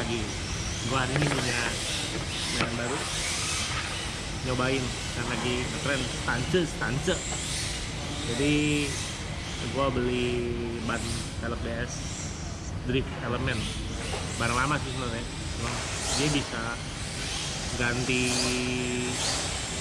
lagi. Gua hari ini punya mainan baru. Nyobain kan lagi ngetren stance stance jadi gua beli ban velg DS drift element. Barang lama sih sebenarnya. Dia bisa ganti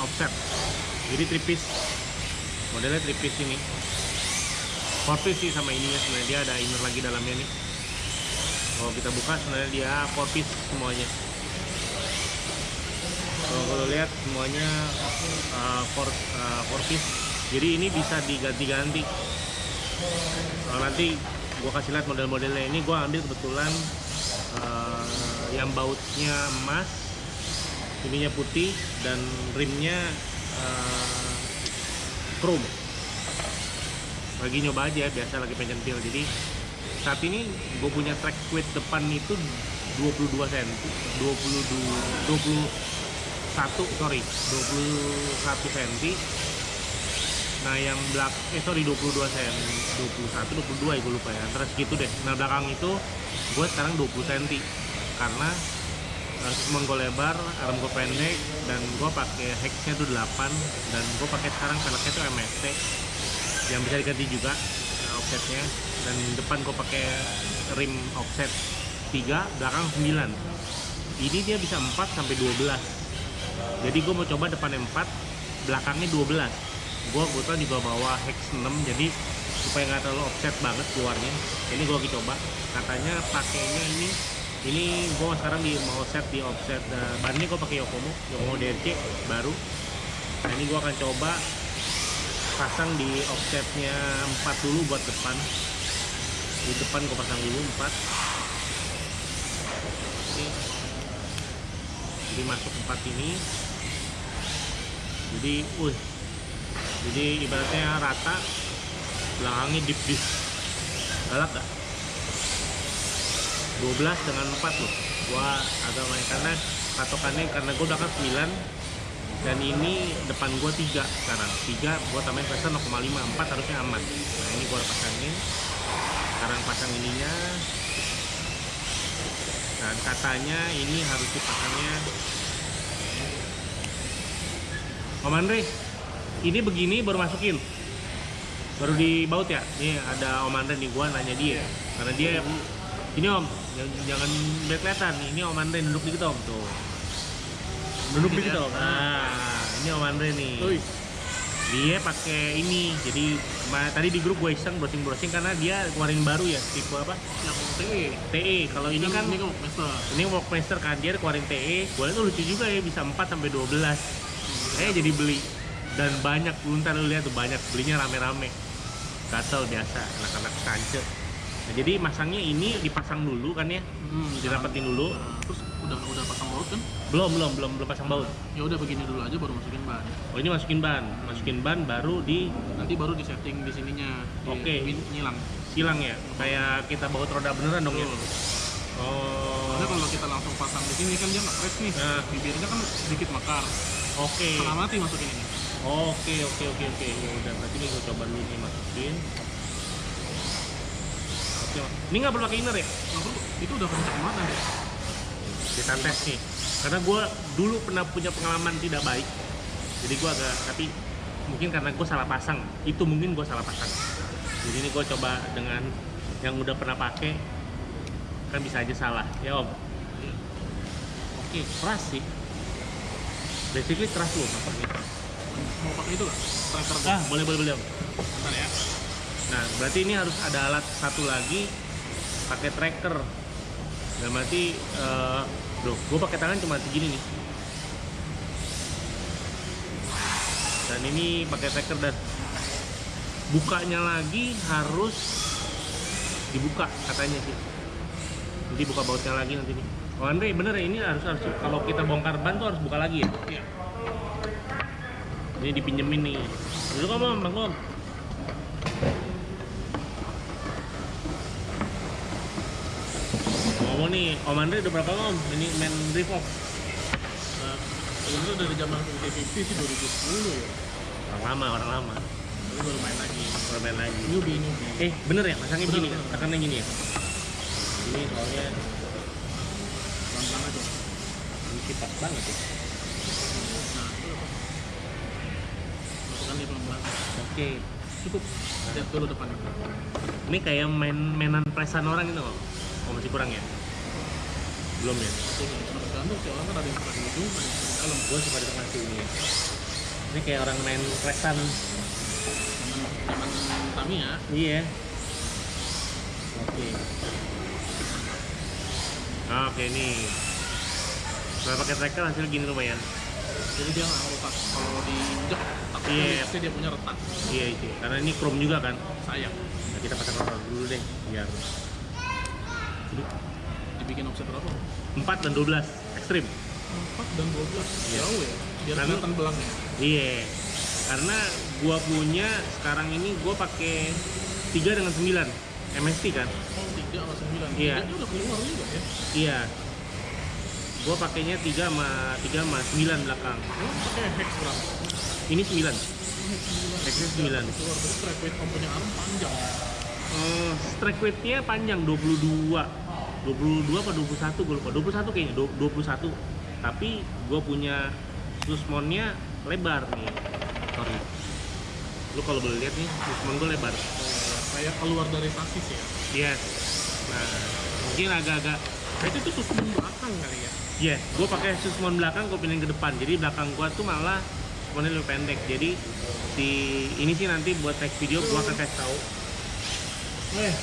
offset. Jadi tripis. Modelnya tripis ini. Piece sih sama ininya sebenarnya. Dia ada inner lagi dalamnya nih kalau kita buka sebenarnya dia four piece semuanya. Kalau kalau lihat semuanya uh, four, uh, four piece. Jadi ini bisa diganti-ganti. Kalau nanti gua kasih lihat model-modelnya. Ini gua ambil kebetulan uh, yang bautnya emas ininya putih dan rimnya uh, chrome. Lagi nyoba aja biasa lagi pengen pil. Jadi saat ini gue punya track width depan itu 22 cm 22 21 sorry 21 cm. Nah yang belak eh sorry 22 cm 21 22 ya gue lupa ya. Terus gitu deh. Nah belakang itu gue sekarang 20 cm. Karena uh, cuma gue lebar, arm gue pendek dan gue pakai hexnya tuh 8 dan gue pakai sekarang velgnya tuh MST yang bisa diganti juga uh, offsetnya dan depan gue pakai rim offset 3 belakang 9 ini dia bisa 4 sampai 12 jadi gue mau coba depannya 4 belakangnya 12 gue kebetulan juga bawa hex 6 jadi supaya nggak terlalu offset banget keluarnya. Ini gue lagi coba. Katanya pakainya ini ini gue sekarang di mau set di offset. Uh, bannya gue pakai Yokomo Yokomo DRC baru. Nah ini gue akan coba pasang di offsetnya 4 dulu buat depan di depan gue pasang dulu 4 ini jadi masuk 4 ini. Jadi uh jadi ibaratnya rata belakangnya deep deep. Galak gak? 12 dengan 4 loh. Gua agak main. Karena patokannya karena gue belakang 9 dan ini depan gua 3 sekarang. 3 gua tambahin pressure 0,5 4 harusnya aman. Nah ini gua pasangin sekarang pasang ininya. Dan katanya ini harus dipasangnya. Om Andre ini begini baru masukin. Baru dibaut ya? Nih ada Om Andre nih gua nanya dia. Karena dia ini Om jangan, lihat kelihatan. Ini Om Andre duduk dikit Om. Tuh. Duduk Dikit? Om. Nah ini Om Andre nih dia pakai ini jadi tadi di grup gue iseng browsing browsing karena dia keluarin baru ya tipe apa? Yang TE. TE kalau ini kan ini master. ini Walkmaster kan dia keluarin TE gue tuh lucu juga ya bisa 4 sampai 12 saya jadi beli. Dan banyak lu ntar lu lihat tuh banyak. Belinya rame-rame. Gatel biasa anak-anak kancet nah, jadi masangnya ini dipasang dulu kan ya? Hmm, dirapetin dulu. Nah, terus udah udah pasang baut kan? belum belum belum belum pasang baut Ya udah begini dulu aja baru masukin ban. oh ini masukin ban masukin ban baru di Nanti baru di setting di sininya. Oke. win- Nyilang. silang ya kayak kita baut roda beneran dong ya Betul. oh Soalnya kalau kita langsung pasang di sini kan dia nggak fresh nih. Nah. Bibirnya kan sedikit mekar. oke Setengah mati masukin ini. Oke oke oke oke ya udah berarti ini gue coba dulu nih masukin. Oke, ini nggak perlu pakai inner ya? Nggak perlu. Itu udah kencang banget nanti. Kita tes nih. Karena gue dulu pernah punya pengalaman tidak baik. Jadi gue agak tapi mungkin karena gue salah pasang. Itu mungkin gue salah pasang. Jadi ini gue coba dengan yang udah pernah pakai kan bisa aja salah ya om. Oke keras sih. Basically keras loh motornya. Mau pakai itu nggak? Tracker Ah boleh boleh boleh om. Bentar ya. Nah, berarti ini harus ada alat satu lagi pakai tracker. Dan berarti, eh duh, gue pakai tangan cuma segini nih. Dan ini pakai tracker dan bukanya lagi harus dibuka katanya sih. Jadi buka bautnya lagi nanti nih. Oh Andre bener ya ini harus harus kalau kita bongkar ban tuh harus buka lagi ya. Iya. Ini dipinjemin nih. Dulu kamu bang Om. Ngomong nih, Om Andre udah berapa Om? Ini main Revolve Nah, sebenarnya dari zaman UT50 sih 2010 ya. Orang lama, orang lama Tapi baru main lagi. Baru main lagi Newbie, newbie. Eh, bener ya? Masangnya begini bener. Tekannya gini ya? Ini soalnya pas banget ya nah itu apa masukkan di pelan-pelan oke cukup lihat dulu depan ini kayak main mainan presan orang itu kok oh masih kurang ya belum ya? Tergantung sih orang kan ada yang suka di ujung ada yang suka di dalam. Gue suka di tengah sih ini ini kayak orang main presan zaman zaman Tamiya iya. Oke. Ah, oke nih kalau pakai tracker hasil gini lumayan. Jadi dia nggak retak kalau diinjak tapi Iya. pasti dia punya retak. Iya itu karena ini chrome juga kan? Sayang. Nah, kita pasang rotor dulu deh biar Ini dibikin offset berapa? 4 dan 12 ekstrim. 4 dan 12 Iya. jauh ya biar Karena- kelihatan belangnya iya karena gua punya sekarang ini gua pakai 3 dengan 9 MST kan? Oh 3 sama 9 Iya. Tiganya udah keluar juga ya? Iya. Gua pakainya 3 sama 3 sama 9 belakang. Emang pakai hex berapa? ini 9 Hex 9 Hexnya 9 keluar terus track weight komponen arm panjang Eh, strike weight-nya panjang 22 22 apa 21 gue lupa. 21 kayaknya du- 21 tapi gue punya susmonnya lebar nih. Sorry. Lu kalau boleh lihat nih susmon gue lebar. Kayak keluar dari sasis ya? Yes nah mungkin agak-agak Nah, itu tuh susun belakang kali ya? Yes gue pakai susmon belakang gue pindahin ke depan. Jadi belakang gue tuh malah susmonnya lebih pendek. Jadi si ini sih nanti buat next video gue akan kasih tahu. Eh.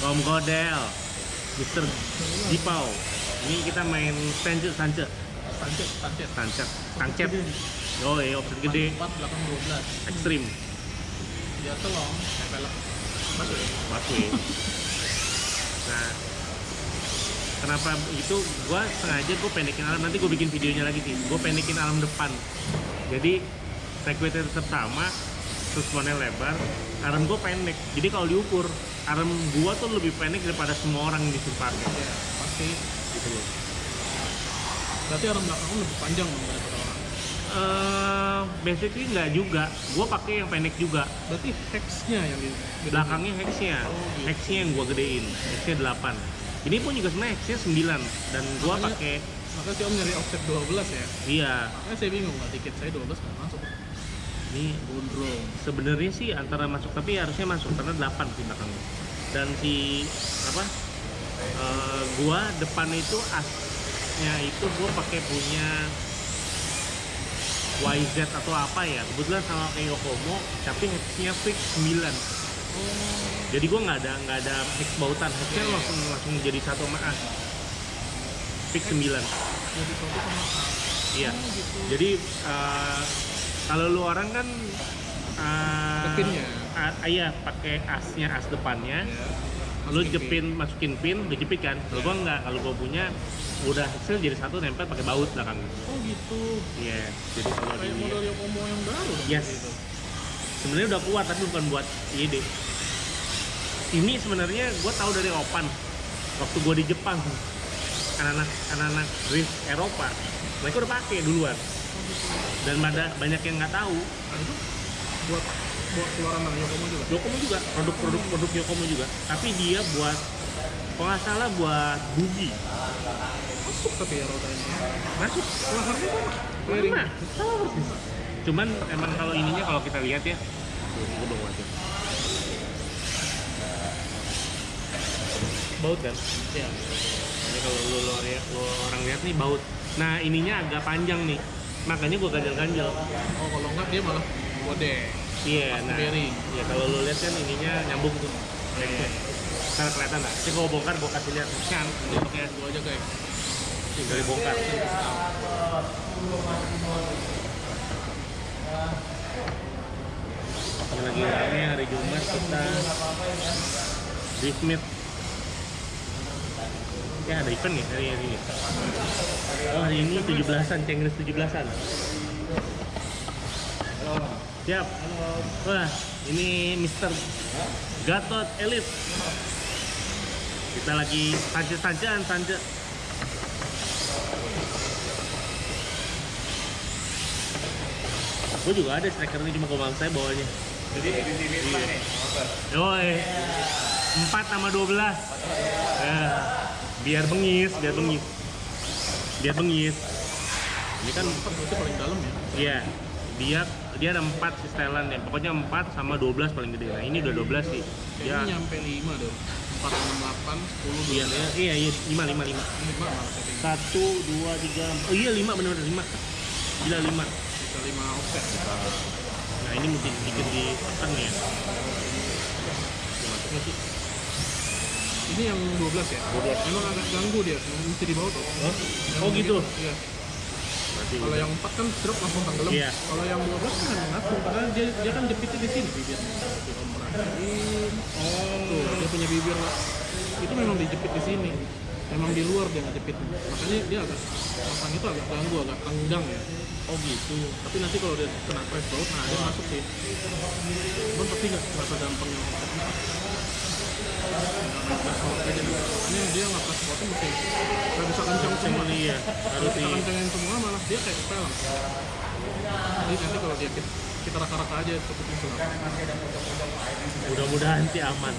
Om Godel, Mister Dipau. Ini kita main Sancet tancap tancap Sancet Sancet. Oh iya, offset gede, 4 belakang 12 ekstrim. kayak pelek masuk Masuk. Nah, kenapa itu? Gua sengaja gue pendekin alam. Nanti gue bikin videonya lagi sih. Gue pendekin alam depan. Jadi segwaynya tetap sama, suspennya lebar, arm gue pendek. Jadi kalau diukur, arm gua tuh lebih pendek daripada semua orang disuruh pakai. ya pasti Gitu loh. berarti arm belakang lebih panjang dong daripada orang Eh, basically nggak juga. Gua pakai yang pendek juga. berarti hexnya yang di. Belakangnya hexnya, Oh, gitu. hexnya yang gua gedein. Hexnya 8. Ini pun juga sebenarnya hexnya 9 dan gua Makanya- pakai maka si om nyari offset 12 ya iya. makanya saya bingung lah tiket saya 12 nggak masuk Ini gondrong sebenarnya sih antara masuk tapi harusnya masuk karena 8 sih belakangnya. Dan si apa? eh, gua depan itu asnya itu gua pakai punya YZ atau apa ya. Kebetulan sama kayak Yokomo tapi hexnya fix 9 oh jadi gua nggak ada nggak ada hex bautan. Hexnya Iya. langsung langsung jadi satu sama as fix 9 jadi satu sama iya. Oh, gitu. Jadi eh, kalau lu orang kan uh, Ke pinnya. iya pakai asnya as depannya ya lu masukin jepin pin. masukin pin lu jepit kan kalau Iya. gua nggak kalau gua punya udah hasil jadi satu nempel pakai baut belakangnya oh gitu iya jadi kalau kayak model Yokomo yang baru Yes. gitu. sebenarnya udah kuat tapi bukan buat IED ini sebenarnya gua tahu dari Opan waktu gua di Jepang anak-anak anak-anak drift Eropa mereka udah pakai duluan dan pada banyak yang nggak tahu. Nah itu buat buat keluaran dari Yokomo juga? Yokomo juga produk-produk produk Yokomo juga. Tapi dia buat kalau nggak salah buat bugi masuk tapi ya ini masuk. Laharnya sama. Clearing Sama. Cuman emang kalau ininya kalau kita lihat ya, belum aja. Baut kan? ya Ini kalau lu, lu, lu orang lihat nih baut. Nah ininya agak panjang nih, makanya gua ganjel-ganjel. oh kalau enggak dia malah gede Iya, Pas nah, ya kalau lu lihat kan ininya nyambung tuh. Iya. Karena kelihatan nggak? Sih kalau bongkar gua kasih lihat. Kan, pakai gua aja guys tinggal dibongkar. Lagi rame hari Jumat kita di Smith. Ya ada event nih hari ini. Oh hari ini 17-an, Cengres 17-an. Siap. Wah, ini Mr. Gatot Elite. Kita lagi sanje-sanjean, sanje. Gue juga ada striker ini cuma kalau saya bawanya. Jadi edisi Wisma nih, motor. Yoi. 4 sama 12. Ya, biar bengis, biar bengis. biar bengis ini kan Empat berarti paling dalam ya. Iya, dia dia ada 4 sih setelan ya. Pokoknya 4 sama 12 paling gede. Nah, ini udah 12 sih. Kayaknya Ya. nyampe 5 deh. 4, 6, 8, 10, 12. Iya, iya, iya, 5 5 5. 5 malah setting. 1 2 3 Oh iya 5 benar-benar 5. Gila 5. Bisa 5 offset. Nah, ini mesti sedikit ditekan ya. Masuk nggak sih? Ini yang 12 ya? 12. Memang agak ganggu dia, mesti di bawah tuh. Oh, Yang oh gitu. Iya. Kalau yang 4 kan drop langsung tenggelam. Iya. Kalau yang 12 kan langsung karena dia dia kan jepitnya di sini bibirnya. Perhatiin. Tuh, dia punya bibir lah. Itu memang dijepit di sini. Memang di luar dia nggak jepitnya. Makanya dia agak pasang itu agak ganggu, agak tenggang ya. Oh gitu. Tapi nanti kalau dia kena press baut, nah dia masuk sih. Cuman pasti nggak terasa dampang yang Makanya dia nggak press bautnya mesti nggak bisa kencang semua. Iya, Kalau harus di kencangin semua malah dia kayak kepelang. Jadi nanti kalau dia kita, raka-raka aja cukup itu mudah-mudahan sih aman.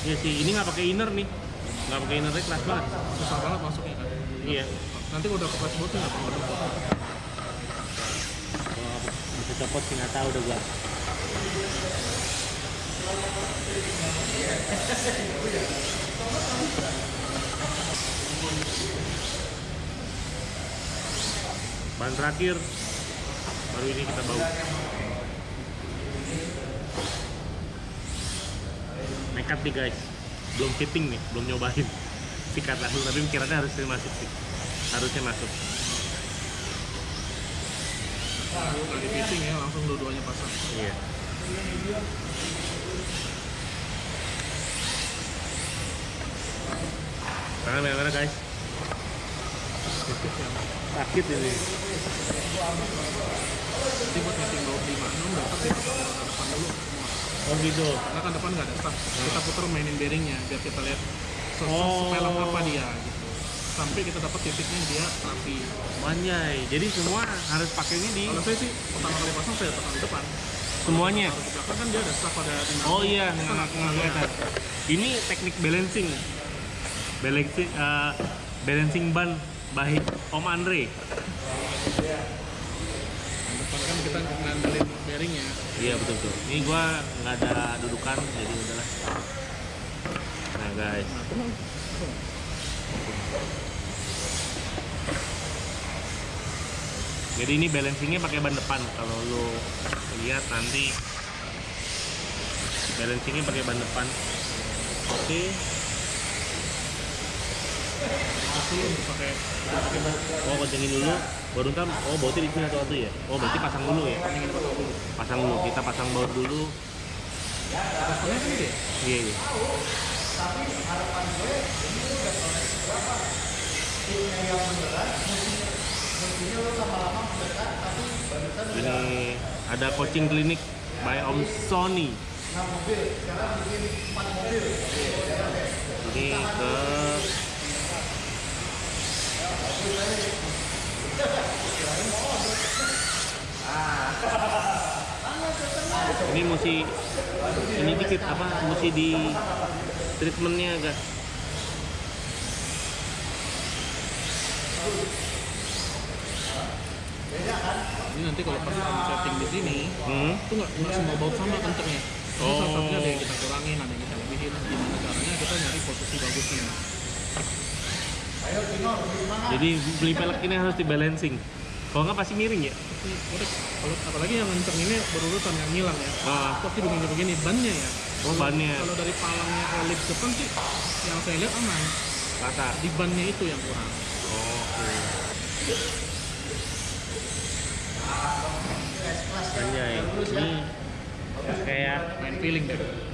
Iya sih, ini nggak pakai inner nih, nggak pakai innernya keras banget. Susah banget masuknya kan. Iya. Nanti kalau udah ke press bautnya nggak perlu copot sih nggak tahu udah gua. Ban terakhir baru ini kita bau. Nekat nih guys, belum fitting nih, belum nyobain. Sikat langsung, tapi pikirannya harusnya masuk sih. Harusnya masuk. Nggak fitting ya, langsung dua-duanya pasang. Iya. Tangan merah-merah guys. Sakit ini. Nanti buat nyeting baut 56 dapat di depan dulu. Oh gitu. Karena kan depan nggak ada staff. Kita putar mainin bearingnya biar kita lihat se- Oh. apa dia gitu. Sampai kita dapat titiknya dia rapi. Manjai. Jadi semua harus pakainya di Kalau saya sih pertama kali pasang saya tekan di depan. semuanya. Belakang kan dia ada staff ada timbangan. Oh iya, nggak nggak kelihatan. Ini teknik balancing. Balancing eh, balancing ban baik Om Andre. Depan kan kita ngandelin bearingnya. Iya betul betul. Ini gua nggak ada dudukan jadi udahlah. Nah guys, Nah, tenang. Jadi ini balancingnya pakai ban depan. Kalau lu lihat nanti balancingnya pakai ban depan. Oke. Untuk pakai pakai. Oh kencengin dulu. Baru ntar. Oh bautnya di sini satu-satu ya. Oh berarti pasang dulu ya. Pasang dulu. Kita pasang baut dulu. Pasangnya kan dia. Iya iya. Ini ada coaching klinik by Om Sony. Ini ke ini mesti ini dikit apa mesti di treatmentnya agak Ini nanti kalau pas kamu setting di sini, hmm? itu nggak nggak semua baut sama kencengnya. Oh. salah satunya ada yang kita kurangin, ada yang kita lebihin. Gimana caranya kita nyari posisi bagusnya. jadi beli pelek ini harus di balancing kalau nggak pasti miring ya kalau apalagi yang kenceng ini berurutan yang ngilang ya. Ah. Pasti begini-begini bannya ya. oh bannya Kalau dari palangnya ke lip depan sih, yang saya lihat aman. rata Di bannya itu yang kurang. oke Anjay, ini kayak Main feeling deh.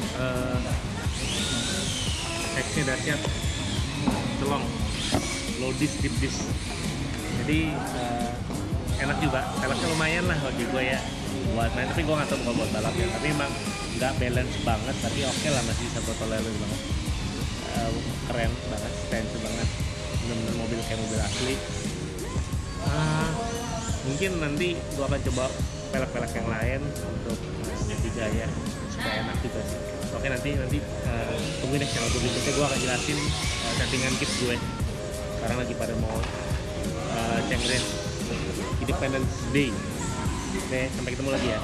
Eh teksnya dahsyat celong. Low dis deep jadi eh, enak juga. Velgnya lumayan lah bagi gue ya. Buat main tapi gue nggak tahu kalau buat balap ya. Tapi emang nggak balance banget tapi oke lah masih bisa gue tolerir banget. Eh, keren banget stensi banget. Bener-bener mobil kayak mobil asli. Ah, mungkin nanti gue akan coba pelek-pelek yang lain untuk uh, tiga ya supaya enak juga sih. Oke nanti nanti uh, tungguin deh channel gue berikutnya. Gue akan jelasin uh, settingan kit gue. Sekarang lagi pada mau uh, cengren Independence Day. Oke sampai ketemu lagi ya